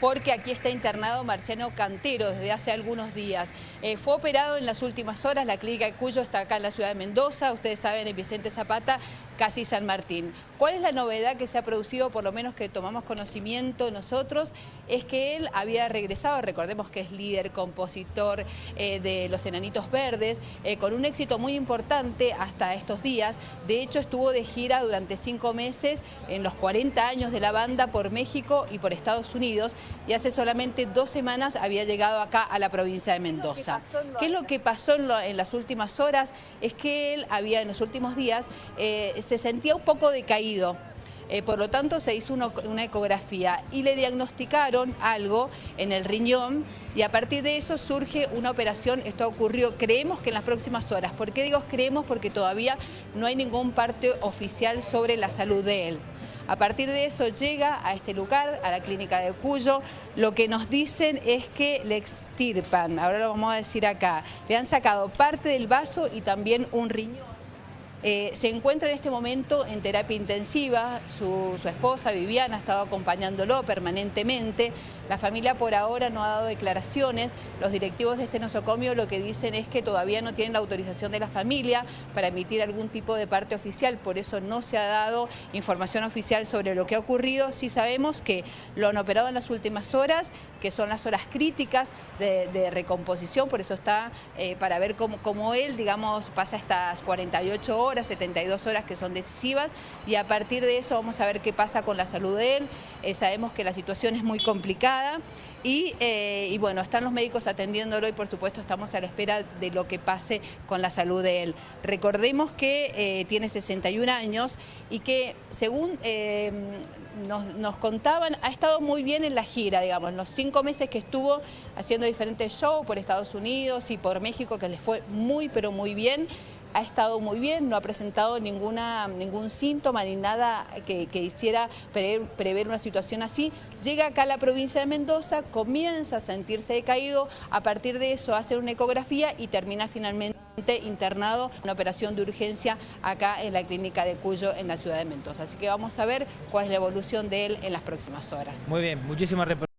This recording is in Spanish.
porque aquí está internado Marciano Cantero desde hace algunos días. Eh, fue operado en las últimas horas, la clínica de Cuyo está acá en la ciudad de Mendoza, ustedes saben, en Vicente Zapata, casi San Martín. ¿Cuál es la novedad que se ha producido, por lo menos que tomamos conocimiento nosotros? Es que él había regresado, recordemos que es líder, compositor eh, de Los Enanitos Verdes, eh, con un éxito muy importante hasta estos días. De hecho, estuvo de gira durante cinco meses en los 40 años de la banda por México y por Estados Unidos y hace solamente dos semanas había llegado acá a la provincia de Mendoza. ¿Qué es lo que pasó en, las últimas horas? Es que él había en los últimos días, eh, se sentía un poco decaído, eh, por lo tanto se hizo una, ecografía y le diagnosticaron algo en el riñón y a partir de eso surge una operación, esto ocurrió, creemos que en las próximas horas. ¿Por qué digo creemos? Porque todavía no hay ningún parte oficial sobre la salud de él. A partir de eso llega a este lugar, a la clínica de Cuyo, lo que nos dicen es que le extirpan, ahora lo vamos a decir acá, le han sacado parte del vaso y también un riñón. Eh, se encuentra en este momento en terapia intensiva, su, esposa Viviana ha estado acompañándolo permanentemente, la familia por ahora no ha dado declaraciones, los directivos de este nosocomio lo que dicen es que todavía no tienen la autorización de la familia para emitir algún tipo de parte oficial, por eso no se ha dado información oficial sobre lo que ha ocurrido, sí sabemos que lo han operado en las últimas horas, que son las horas críticas de, recomposición, por eso está eh, para ver cómo, cómo él, digamos, pasa estas 48 horas, 72 horas que son decisivas y a partir de eso vamos a ver qué pasa con la salud de él. Eh, sabemos que la situación es muy complicada y, eh, y, bueno, están los médicos atendiéndolo y por supuesto estamos a la espera de lo que pase con la salud de él. Recordemos que eh, tiene 61 años y que según nos, nos, contaban, ha estado muy bien en la gira, digamos, los cinco meses que estuvo haciendo diferentes shows por Estados Unidos y por México, que les fue muy pero muy bien ha estado muy bien, no ha presentado ninguna, ningún síntoma ni nada que, hiciera prever, una situación así. Llega acá a la provincia de Mendoza, comienza a sentirse decaído, a partir de eso hace una ecografía y termina finalmente internado en una operación de urgencia acá en la clínica de Cuyo en la ciudad de Mendoza. Así que vamos a ver cuál es la evolución de él en las próximas horas. Muy bien, muchísimas